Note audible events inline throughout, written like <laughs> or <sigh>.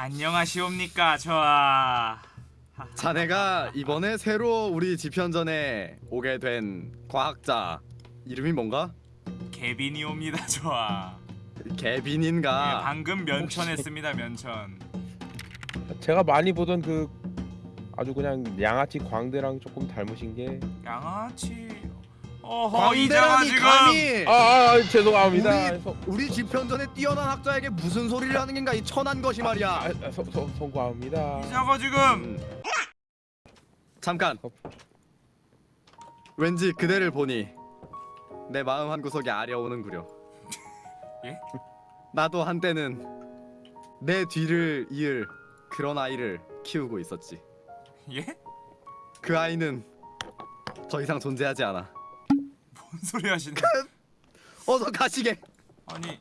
안녕하시옵니까 저아 자네가 이번에 새로 우리 지편전에 오게 된 과학자 이름이 뭔가? 개빈이옵니다 저아 예, 개빈인가? 방금 면천했습니다 면천 제가 많이 보던 그 아주 그냥 양아치 광대랑 조금 닮으신 게 양아치 어허 이자가 광대라니 지금 감히 아, 아, 아 죄송합니다. 우리- 서, 우리 지편전에 뛰어난 학자에게 무슨 소리를 하는 겐가 이 천한 것이 말이야. 아, 아, 서, 서, 성구합니다. 이자가 지금 음. 잠깐. 왠지 그대를 보니 내 마음 한 구석이 아려오는구려. <laughs> 예? 나도 한때는 내 뒤를 이을 그런 아이를 키우고 있었지. 예? 그 아이는 더 이상 존재하지 않아. 뭔 소리 하시네 어서 가시게. 아니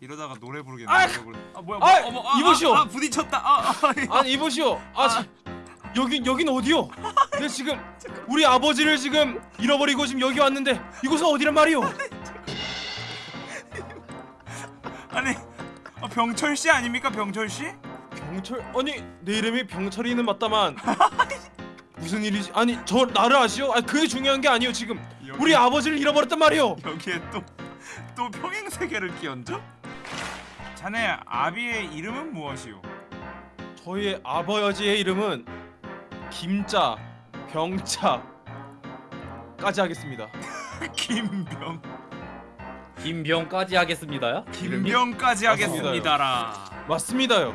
이러다가 노래 부르겠네 아! 노래 부르... 아 뭐야 아, 뭐, 어머 아, 이보시오. 아, 아 부딪혔다 아, 아, 아니 이보시오. 아, 자, 여긴 여긴 어디요? 내 지금 우리 아버지를 지금 잃어버리고 지금 여기 왔는데 이곳은 어디란 말이오? 아니 아, 병철 씨 아닙니까 병철 씨? 병철 아니 내 이름이 병철이는 맞다만 <laughs> 무슨 일이지? 아니 저 나를 아시오? 아니 그게 중요한 게 아니오 지금 여기- 우리 아버지를 잃어버렸단 말이오. 여기에 또 또 평행 세계를 끼얹어? 자네 아비의 이름은 무엇이오? 저희의 아버지의 이름은 김자 병자까지 하겠습니다. <laughs> 김병 김병까지 하겠습니다요? 김병까지 하겠습니다라 맞습니다요.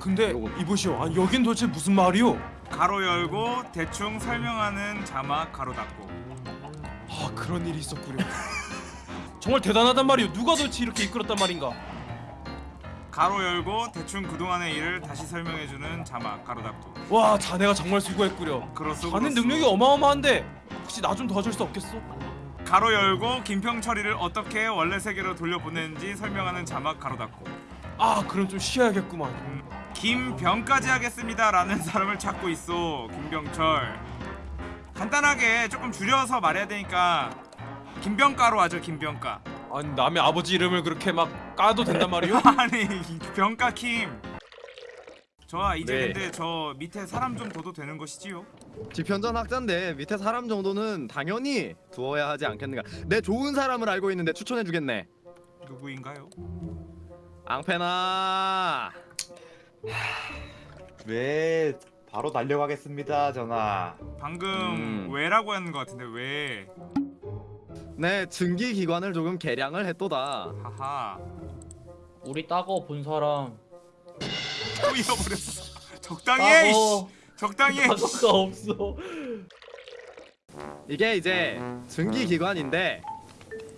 근데 이보시오. 아니 여긴 도대체 무슨 말이오? 가로 열고 대충 설명하는 자막 가로 닫고 아 그런 일이 있었구려. 정말 대단하단 말이오. 누가 도대체 이렇게 이끌었단 말인가? 가로 열고 대충 그동안의 일을 다시 설명해주는 자막 가로 닫고 와 자네가 정말 수고했구려. 그렇소 자네 그렇소. 능력이 어마어마한데 혹시 나 좀 도와줄 수 없겠어? 가로 열고 김평철이를 어떻게 원래 세계로 돌려보내는지 설명하는 자막 가로 닫고 아 그럼 좀 쉬어야겠구만. 음, 김병까지 하겠습니다 라는 <laughs> 사람을 찾고 있어 김병철 간단하게 조금 줄여서 말해야 되니까 김병가로 하죠 김병가 아니 남의 아버지 이름을 그렇게 막 까도 된단 말이오? <laughs> 아니 병가 킴 좋아 이제 네. 근데 저 밑에 사람 좀 둬도 되는 것이지요? 지편전 학자인데 밑에 사람 정도는 당연히 두어야 하지 않겠는가. 내 좋은 사람을 알고 있는데 추천해주겠네. 누구인가요? 앙페나. 왜 바로 달려가겠습니다 전하. 방금 음. 왜라고 하는 것 같은데 왜? 내 증기 기관을 조금 개량을 했도다. 하하. 우리 따거 본 사람. 또 잃어버렸어. 적당히 해 이씨. 따거 적당히 해. 따거가 없어. 이게 이제 증기 기관인데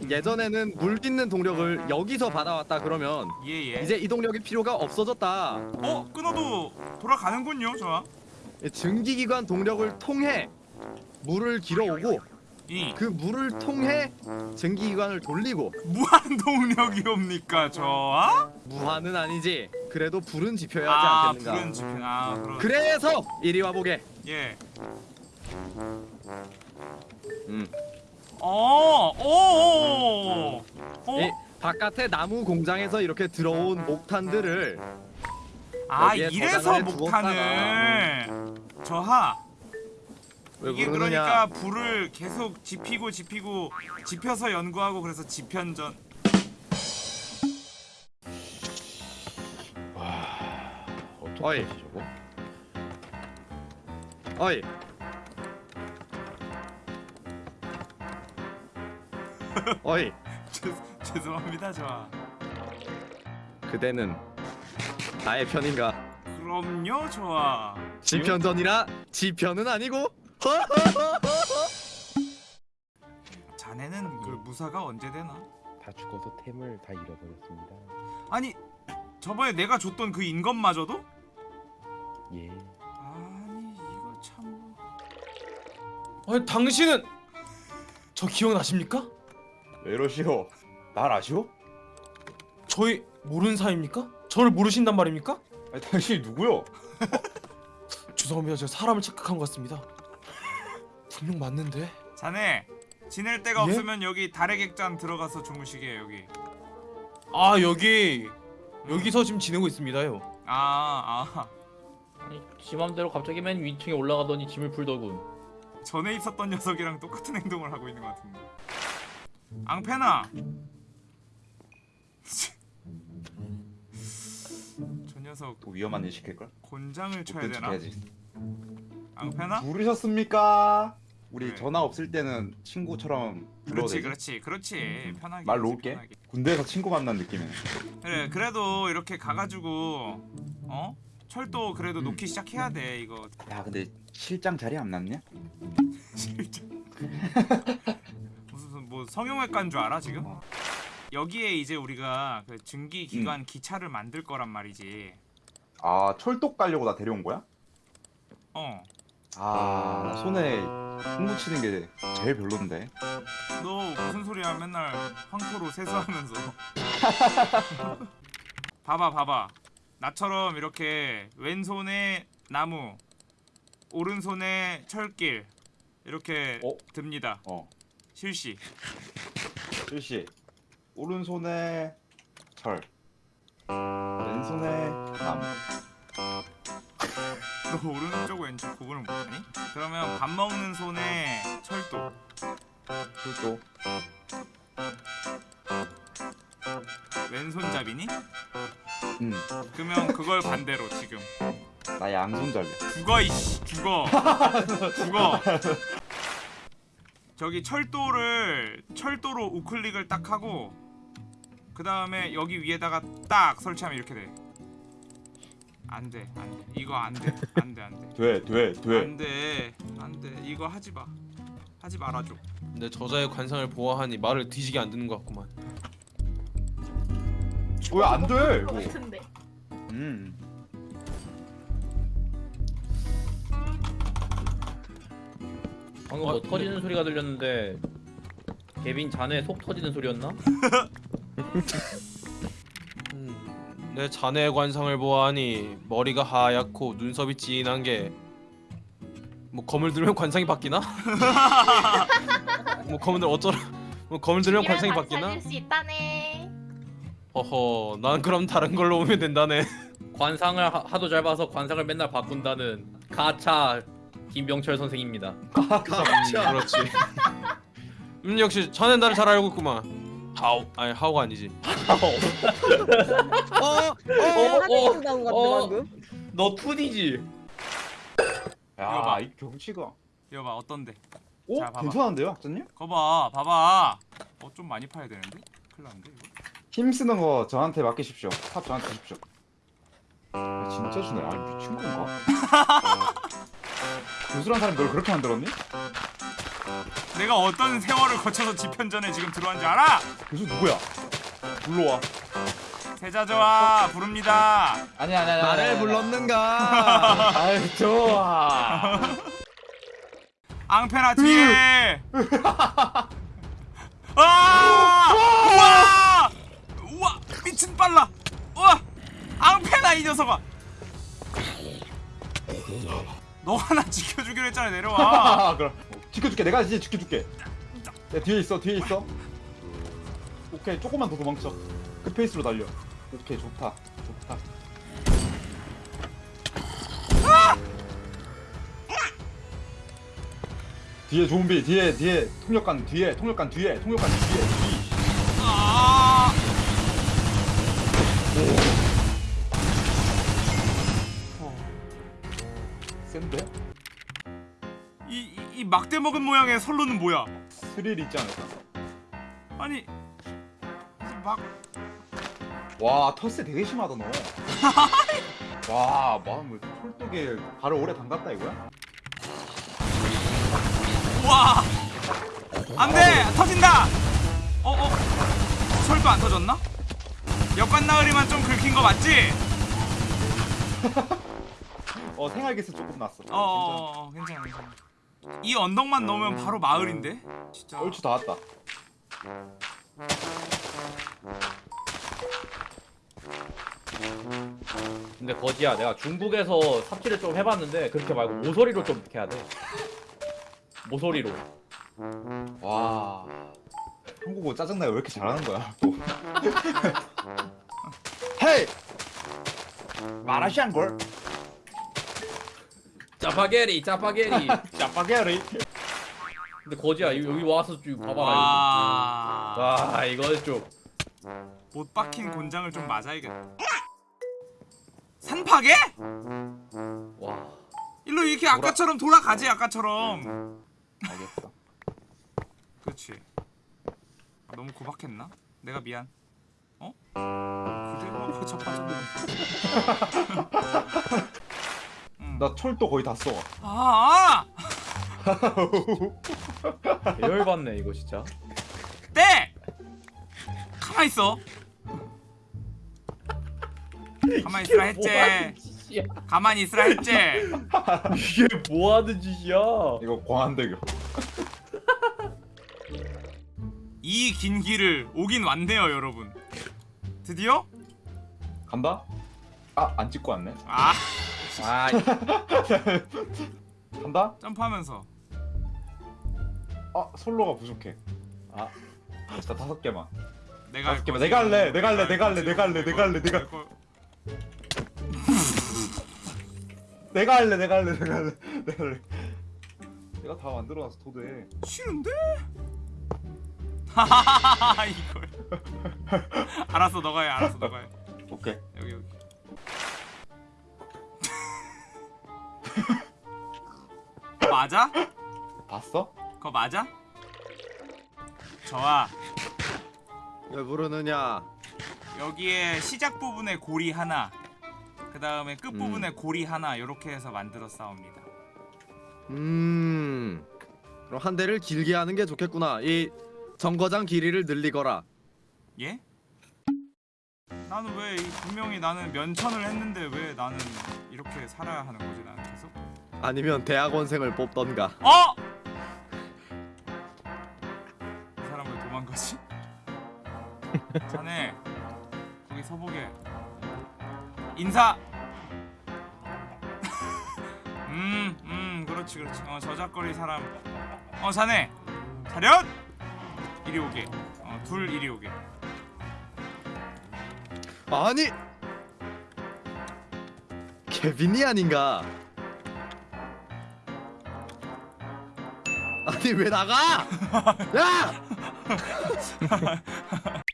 예전에는 물 딛는 동력을 여기서 받아왔다 그러면 예예 이제 이 동력이 필요가 없어졌다. 어? 끊어도 돌아가는군요 좋아 이 증기 기관 동력을 통해 물을 길어오고 이 그 물을 통해 증기 기관을 돌리고 무한 동력이옵니까 좋아? 무한은 아니지. 그래도 불은 지펴야 아 하지 않겠는가. 불은 지편 아 그럼 그래서 이리 와 보게. 예 음. 어, 오, 바깥에 나무 공장에서 이렇게 들어온 목탄들을 아 여기에 이래서 저장을 목탄을 저하 왜 이게 그러느냐? 그러니까 불을 계속 지피고 지피고 지펴서 연구하고 그래서 지편전 어이. 어떡하지 저거? 어이. <laughs> 어이. 죄, 죄송합니다 저하 그대는 나의 편인가? 그럼요 저하 지편전이라 지편은 아니고. <laughs> 자네는 그 무사가 언제 되나? 다 죽어서 템을 다 잃어버렸습니다. 아니 저번에 내가 줬던 그 인건마저도? 예. 아니 이거 참 아니 당신은 저 기억나십니까? 왜 이러시오 날 아시오? 저희 모르는 사이입니까? 저를 모르신단 말입니까? 아니 당신이 누구요? <laughs> 죄송합니다. 제가 사람을 착각한 것 같습니다. 분명 맞는데. 자네 지낼 데가 예? 없으면 여기 달의 객잔 들어가서 주무시게 여기 아 여기 여기서 지금 지내고 있습니다요. 아, 아. 아니 지 맘대로 갑자기 맨 위층에 올라가더니 짐을 풀더군. 전에 있었던 녀석이랑 똑같은 행동을 하고 있는 것 같은데. 앙페나. 저 녀석 또 위험한 일 시킬걸? 곤장을 쳐야 못 되나? 해야지. 앙페나? 부르셨습니까? 우리 네. 전화 없을 때는 친구처럼 그렇지, 되지? 그렇지, 그렇지. 편하게. 말 놓을게. 편하게. 군대에서 친구 만난 느낌이네. 그래, 그래도 이렇게 가가지고 어 철도 그래도 음. 놓기 시작해야 돼 이거. 야 근데 실장 자리 안 났냐? 진짜. <laughs> 무슨 뭐 성형외과인 줄 알아 지금? 여기에 이제 우리가 그 증기 기관 기차를 만들 거란 말이지. 아 철도 가려고 나 데려온 거야? 어. 아, 나 손에 흙 묻히는 게 제일 별론데. 너 무슨 소리야 맨날 황토로 세수하면서 <laughs> 봐봐 봐봐 나처럼 이렇게 왼손에 나무 오른손에 철길 이렇게 어? 듭니다 어, 실시 일시 오른손에 철, 왼손에 나무. 너 오른쪽 왼쪽 구분을 못하니? 그러면 밥 먹는 손에 철도 철도. 왼손잡이니? 음, 그러면 그걸 반대로 지금 나 양손잡이야. 죽어 이씨 죽어 <laughs> 죽어 저기 철도를 철도로 우클릭을 딱 하고 그 다음에 여기 위에다가 딱 설치하면 이렇게 돼 안돼 안돼 이거 안돼 안돼 안돼 돼, 돼, 돼. 안돼 안돼 이거 하지 마 하지 말아줘 근데 저자의 관상을 보아하니 말을 뒤지게 안 듣는 것 같구만. 왜 안 돼? 것 이거. 같은데. 음, 방금 어, 뭐 터지는 소리가 들렸는데 개빈 자네 속 터지는 소리였나? <laughs> 음, 내 자네의 관상을 보아하니 머리가 하얗고 눈썹이 진한 게 뭐 검을 들면 관상이 바뀌나? <laughs> 뭐 검을 들 어쩌라? 뭐 검을 들면 관상이 바뀌나? 살릴 수 있다네. 허허, 난 그럼 다른 걸로 오면 된다네. 관상을 하, 하도 잘 봐서 관상을 맨날 바꾼다는 가차 김병철 선생입니다. 음, 그렇지. <laughs> 음 역시 자네 나를 잘 알고 있구만. 하오, 아니 하오가 아니지. <laughs> 어? 어, 하드캐스 나온 것 같아 어. 방금. 너 투디지? 이거 야, 봐. 이 경치가. 이거 봐 어떤데 오, 자, 봐봐. 괜찮은데요, 학자님? 거봐 봐봐 어 좀 많이 파야 되는데 큰일 났는데 이거 힘 쓰는 거 저한테 맡기십시오. 탑 저한테 주십시오. 야, 진짜 주네. 아니 미친 건가? <laughs> 교수란 사람이 널 그렇게 만들었니? 내가 어떤 세월을 거쳐서 지편전에 지금 들어왔는지 알아? 교수 누구야? 불러와. 세자저와 부릅니다 아니 아니 아니. 나를 불렀는가? <laughs> 아이 좋아. 앙페나 뒤에 아! 우와! 우와! 미친 빨라! 우와! 앙페나 이 녀석아! 너가 나 지켜주기로 했잖아 내려와 아 <laughs> 그럼 지켜줄게. 내가 이제 지켜줄게. 야 뒤에 있어 뒤에 있어. 오케이 조금만 더 도망쳐. 그 페이스로 달려. 오케이 좋다 좋다. 뒤에 좀비 뒤에 뒤에 통역관 뒤에 통역관 뒤에 통역관 뒤에 막대 먹은 모양의 선로는 뭐야? 스릴 있지 않을까? 아니 막와 텃세 되게 심하다 너. <laughs> 와 마음 홀떡에 발을 오래 담갔다 이거야? 우와! 안돼! 터진다! 어어? 설도 안 터졌나? 역관 나으리만 좀 긁힌 거 맞지? <laughs> 어 생활기스 조금 났어. 어, 어, 어 괜찮아 괜찮아 이 언덕만 넘으면 바로 마을인데? 진짜 얼추 다 왔다. 근데 거지야 내가 중국에서 삽질을 좀 해봤는데 그렇게 말고 모서리로 좀 해야 돼. 모서리로. 와 한국어 짜증나요 왜 이렇게 잘하는 거야 또 <laughs> 헤이 마라시안 걸 짜파게리 짜파게리 짜파게리 근데 거지야 여기 와서 좀 봐봐라 와. 이거 와 이거 좀못 박힌 곤장을 좀 맞아야겠다. 산파괴? 와. 일로 이렇게 아까처럼 돌아가지 아까처럼. 알겠어 그렇지. 아, 너무 고박했나? 내가 미안. 어? 그대로 자빠졌네. 음. 나 철도 거의 다 써. 아, <laughs> 열받네 이거 진짜. 네. 가만 있어. 가만 있으라 했지. 가만히 있으라 했지. 이게 뭐 하는 짓이야? 이거 광안대교. 이 긴 길을 오긴 왔네요, 여러분. 드디어? 간다? 아, 안 찍고 왔네. 아, 아 <laughs> 간다? 점프하면서. 아, 솔로가 부족해. 아. 진짜 다섯 개만. 내가 다섯 개만. 내가 할래. 내가 할래. 내가 할래. 내가 할래. 내가 할래. 내가 내가 할래. 내가 할래. 내가 할래. 내가 할래. 내가 다 만들어놨어 도대. 싫은데? 하하하하 <laughs> 이걸. <laughs> 알았어, 너가 해. 알았어, 너가 해. 오케이. 여기 여기. 맞아? 봤어? 그거 맞아? 저와 왜 부르느냐? 여기에 시작 부분에 고리 하나, 그 다음에 끝 부분에 고리 하나 이렇게 해서 만들어 싸웁니다. 음. 그럼 한 대를 길게 하는 게 좋겠구나. 이 정거장 길이를 늘리거라. 예? 나는 왜 이- 분명히 나는 면천을 했는데 왜 나는 이렇게 살아야 하는 거지 나는 계속? 아니면 대학원생을 뽑던가. 어? 이 사람 왜 도망가지? <laughs> 자네 거기 서보게 인사 <laughs> 음, 음, 그렇지, 그렇지. 어, 저작거리 사람. 어, 자네. 차렷! 이리 오게. 어, 둘 이리 오게. 아니. 케빈이 아닌가? 아니 왜 나가? 야! <laughs>